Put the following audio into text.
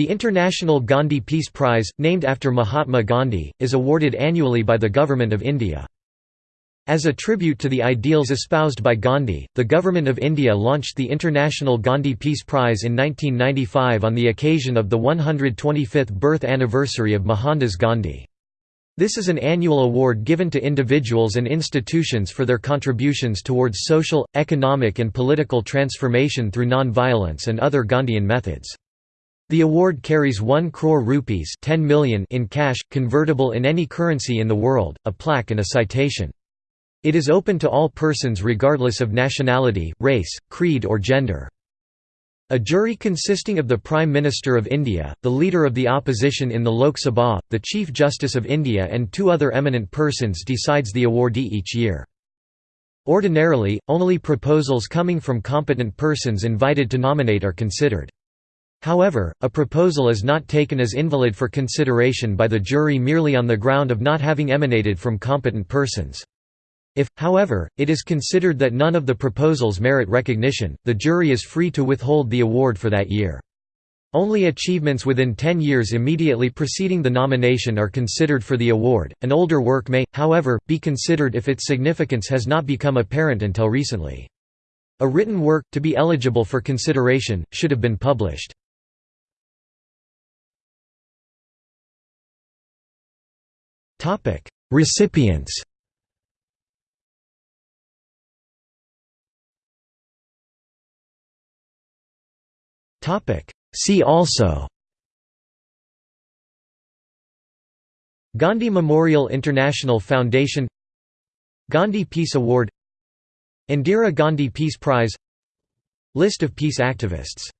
The International Gandhi Peace Prize, named after Mahatma Gandhi, is awarded annually by the Government of India. As a tribute to the ideals espoused by Gandhi, the Government of India launched the International Gandhi Peace Prize in 1995 on the occasion of the 125th birth anniversary of Mohandas Gandhi. This is an annual award given to individuals and institutions for their contributions towards social, economic and political transformation through non-violence and other Gandhian methods. The award carries 1 crore rupees 10 million in cash, convertible in any currency in the world, a plaque and a citation. It is open to all persons regardless of nationality, race, creed or gender. A jury consisting of the Prime Minister of India, the Leader of the Opposition in the Lok Sabha, the Chief Justice of India and two other eminent persons decides the awardee each year. Ordinarily, only proposals coming from competent persons invited to nominate are considered. However, a proposal is not taken as invalid for consideration by the jury merely on the ground of not having emanated from competent persons. If, however, it is considered that none of the proposals merit recognition, the jury is free to withhold the award for that year. Only achievements within 10 years immediately preceding the nomination are considered for the award. An older work may, however, be considered if its significance has not become apparent until recently. A written work, to be eligible for consideration, should have been published. Topic: Recipients. Topic: See also. Gandhi Memorial International Foundation. Gandhi Peace Award. Indira Gandhi Peace Prize. List of peace activists